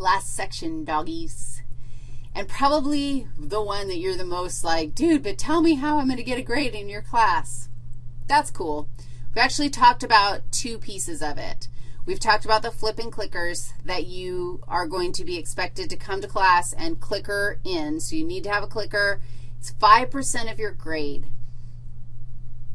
last section, doggies. And probably the one that you're the most like, dude, but tell me how I'm going to get a grade in your class. That's cool. We've actually talked about two pieces of it. We've talked about the flip and clickers that you are going to be expected to come to class and clicker in. So you need to have a clicker. It's 5% of your grade.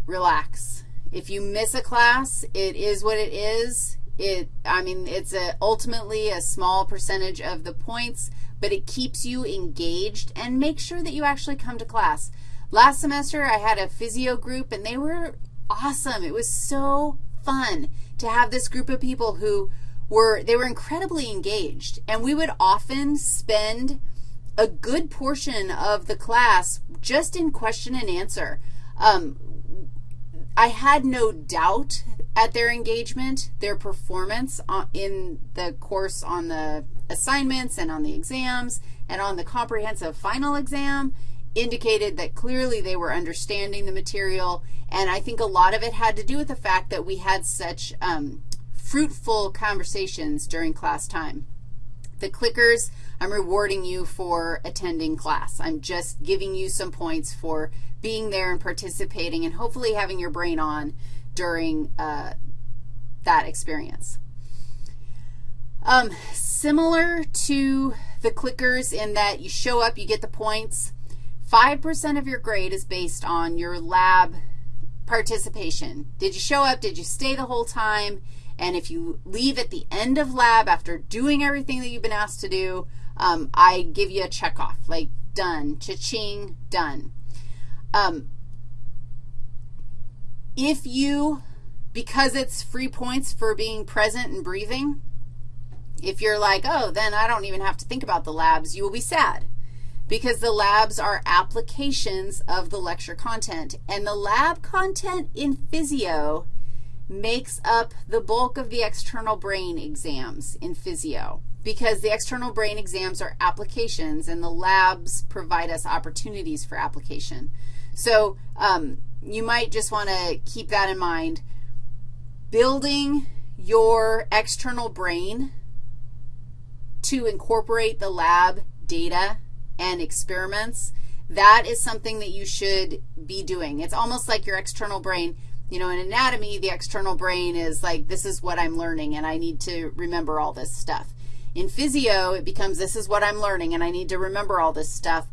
Relax. If you miss a class, it is what it is. It, I mean, it's a, ultimately a small percentage of the points, but it keeps you engaged and make sure that you actually come to class. Last semester, I had a physio group, and they were awesome. It was so fun to have this group of people who were, they were incredibly engaged, and we would often spend a good portion of the class just in question and answer. Um, I had no doubt at their engagement, their performance in the course on the assignments and on the exams and on the comprehensive final exam indicated that clearly they were understanding the material, and I think a lot of it had to do with the fact that we had such um, fruitful conversations during class time. The clickers, I'm rewarding you for attending class. I'm just giving you some points for being there and participating and hopefully having your brain on during uh, that experience. Um, similar to the clickers in that you show up, you get the points. 5% of your grade is based on your lab participation. Did you show up? Did you stay the whole time? And if you leave at the end of lab after doing everything that you've been asked to do, um, I give you a check off, like done, cha-ching, done. Um, if you, because it's free points for being present and breathing, if you're like, oh, then I don't even have to think about the labs, you will be sad because the labs are applications of the lecture content. And the lab content in physio makes up the bulk of the external brain exams in physio because the external brain exams are applications and the labs provide us opportunities for application. So um, you might just want to keep that in mind. Building your external brain to incorporate the lab data and experiments, that is something that you should be doing. It's almost like your external brain. You know, in anatomy, the external brain is like, this is what I'm learning, and I need to remember all this stuff. In physio, it becomes this is what I'm learning, and I need to remember all this stuff.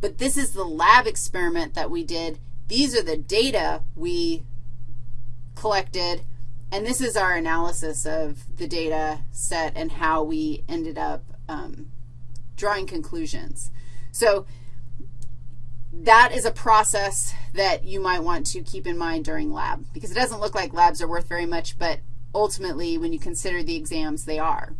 But this is the lab experiment that we did. These are the data we collected, and this is our analysis of the data set and how we ended up um, drawing conclusions. So that is a process that you might want to keep in mind during lab because it doesn't look like labs are worth very much, but ultimately when you consider the exams, they are.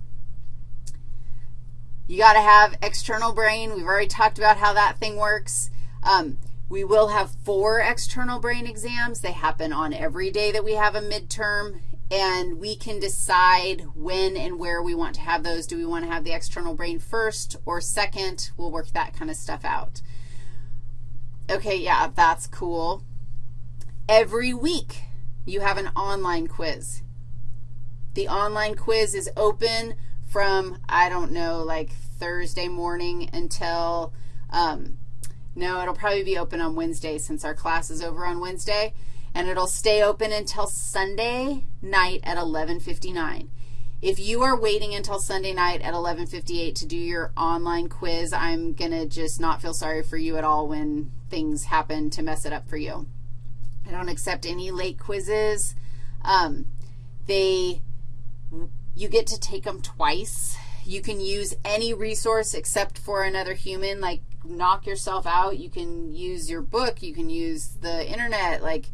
You got to have external brain. We've already talked about how that thing works. Um, we will have four external brain exams. They happen on every day that we have a midterm and we can decide when and where we want to have those. Do we want to have the external brain first or second? We'll work that kind of stuff out. Okay, yeah, that's cool. Every week you have an online quiz. The online quiz is open from, I don't know, like Thursday morning until, um, no, it'll probably be open on Wednesday since our class is over on Wednesday and it'll stay open until Sunday night at 1159. If you are waiting until Sunday night at 1158 to do your online quiz, I'm going to just not feel sorry for you at all when things happen to mess it up for you. I don't accept any late quizzes. Um, they, you get to take them twice. You can use any resource except for another human, like knock yourself out. You can use your book. You can use the Internet. Like,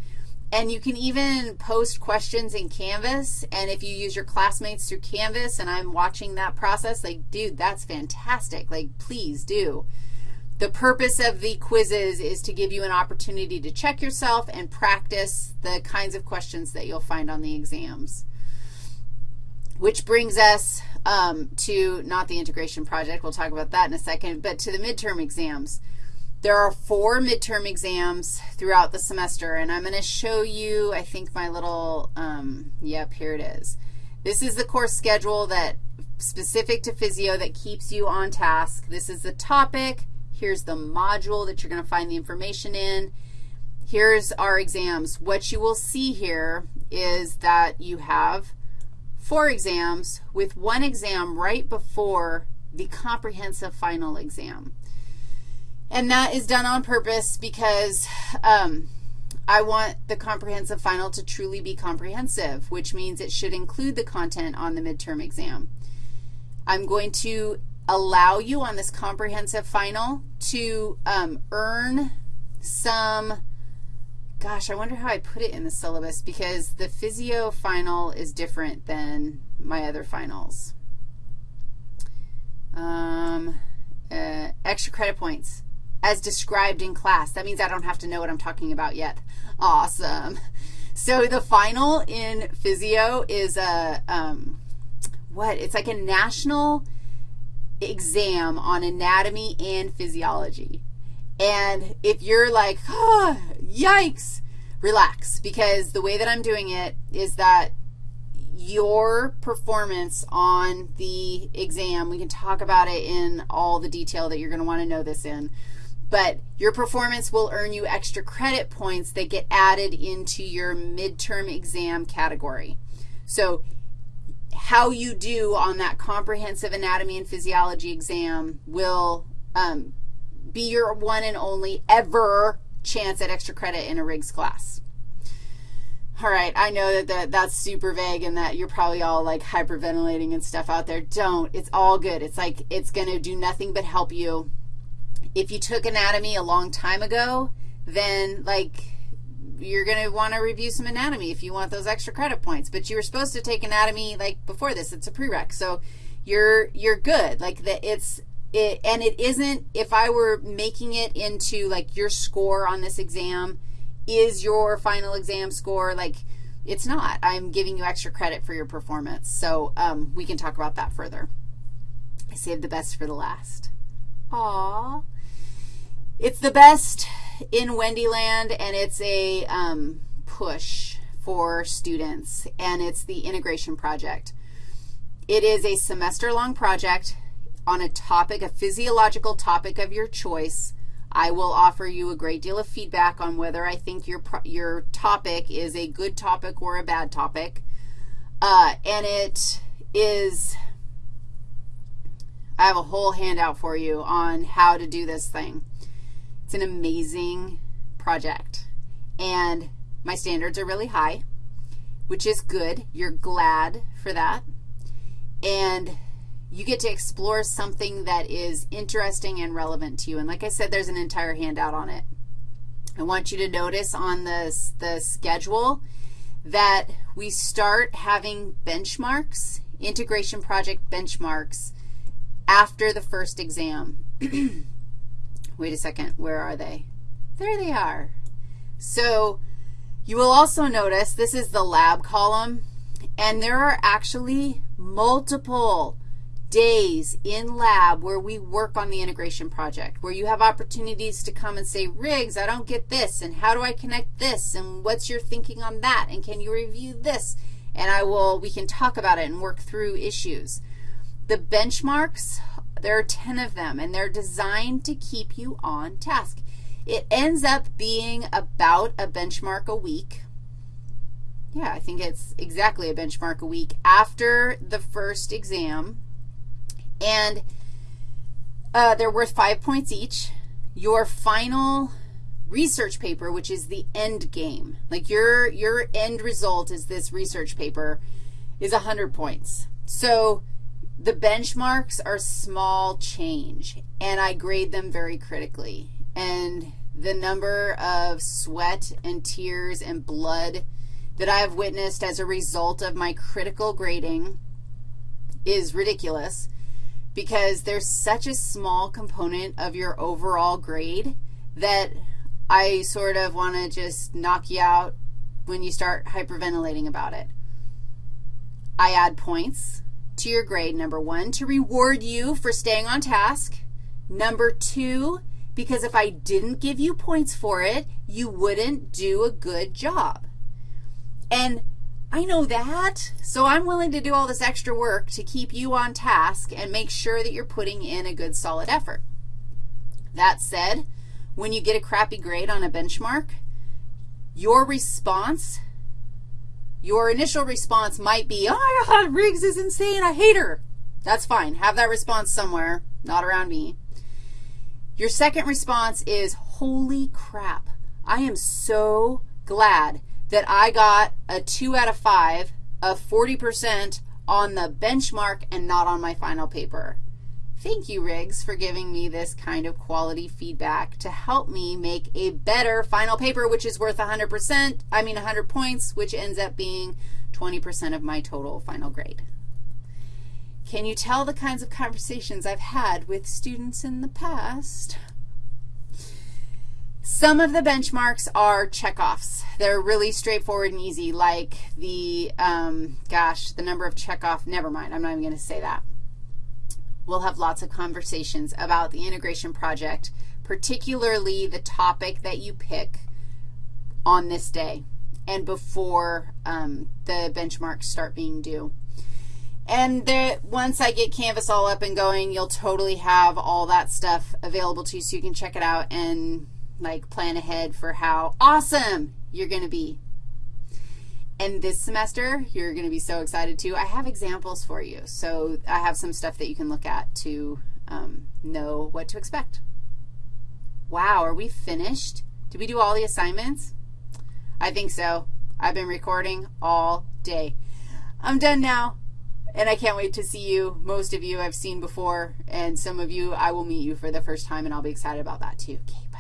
and you can even post questions in Canvas, and if you use your classmates through Canvas and I'm watching that process, like, dude, that's fantastic. Like, please do. The purpose of the quizzes is to give you an opportunity to check yourself and practice the kinds of questions that you'll find on the exams. Which brings us um, to not the integration project. We'll talk about that in a second, but to the midterm exams. There are four midterm exams throughout the semester, and I'm going to show you, I think, my little, um, yep, here it is. This is the course schedule that specific to physio that keeps you on task. This is the topic. Here's the module that you're going to find the information in. Here's our exams. What you will see here is that you have four exams with one exam right before the comprehensive final exam. And that is done on purpose because um, I want the comprehensive final to truly be comprehensive, which means it should include the content on the midterm exam. I'm going to allow you on this comprehensive final to um, earn some, gosh, I wonder how I put it in the syllabus because the physio final is different than my other finals. Um, uh, extra credit points as described in class. That means I don't have to know what I'm talking about yet. Awesome. So the final in physio is a, um, what? It's like a national exam on anatomy and physiology. And if you're like, oh, yikes, relax, because the way that I'm doing it is that your performance on the exam, we can talk about it in all the detail that you're going to want to know this in, but your performance will earn you extra credit points that get added into your midterm exam category. So how you do on that comprehensive anatomy and physiology exam will um, be your one and only ever chance at extra credit in a Riggs class. All right, I know that, that that's super vague and that you're probably all like hyperventilating and stuff out there. Don't. It's all good. It's like it's going to do nothing but help you if you took anatomy a long time ago, then, like, you're going to want to review some anatomy if you want those extra credit points. But you were supposed to take anatomy, like, before this. It's a prereq. So you're, you're good. Like, the, it's, it, and it isn't, if I were making it into, like, your score on this exam is your final exam score, like, it's not. I'm giving you extra credit for your performance. So um, we can talk about that further. I saved the best for the last. Aww. It's the best in Wendyland, and it's a um, push for students, and it's the integration project. It is a semester-long project on a topic, a physiological topic of your choice. I will offer you a great deal of feedback on whether I think your, your topic is a good topic or a bad topic. Uh, and it is, I have a whole handout for you on how to do this thing. It's an amazing project. And my standards are really high, which is good. You're glad for that. And you get to explore something that is interesting and relevant to you. And like I said, there's an entire handout on it. I want you to notice on the, the schedule that we start having benchmarks, integration project benchmarks, after the first exam. Wait a second. Where are they? There they are. So you will also notice this is the lab column, and there are actually multiple days in lab where we work on the integration project, where you have opportunities to come and say, Riggs, I don't get this, and how do I connect this, and what's your thinking on that, and can you review this? And I will, we can talk about it and work through issues. The benchmarks there are 10 of them, and they're designed to keep you on task. It ends up being about a benchmark a week. Yeah, I think it's exactly a benchmark a week after the first exam. And uh, they're worth five points each. Your final research paper, which is the end game, like your, your end result is this research paper, is 100 points. So the benchmarks are small change, and I grade them very critically. And the number of sweat and tears and blood that I have witnessed as a result of my critical grading is ridiculous because there's such a small component of your overall grade that I sort of want to just knock you out when you start hyperventilating about it. I add points to your grade, number one, to reward you for staying on task. Number two, because if I didn't give you points for it, you wouldn't do a good job. And I know that, so I'm willing to do all this extra work to keep you on task and make sure that you're putting in a good solid effort. That said, when you get a crappy grade on a benchmark, your response, your initial response might be, oh Riggs is insane, I hate her. That's fine. Have that response somewhere, not around me. Your second response is, holy crap, I am so glad that I got a 2 out of 5 of 40% on the benchmark and not on my final paper. Thank you, Riggs, for giving me this kind of quality feedback to help me make a better final paper, which is worth 100%, I mean 100 points, which ends up being 20% of my total final grade. Can you tell the kinds of conversations I've had with students in the past? Some of the benchmarks are checkoffs. They're really straightforward and easy, like the, um, gosh, the number of checkoff, never mind, I'm not even going to say that we'll have lots of conversations about the integration project, particularly the topic that you pick on this day and before um, the benchmarks start being due. And there, once I get Canvas all up and going, you'll totally have all that stuff available to you so you can check it out and, like, plan ahead for how awesome you're going to be and this semester, you're going to be so excited too. I have examples for you. So I have some stuff that you can look at to um, know what to expect. Wow, are we finished? Did we do all the assignments? I think so. I've been recording all day. I'm done now, and I can't wait to see you. Most of you I've seen before, and some of you I will meet you for the first time, and I'll be excited about that too. Okay.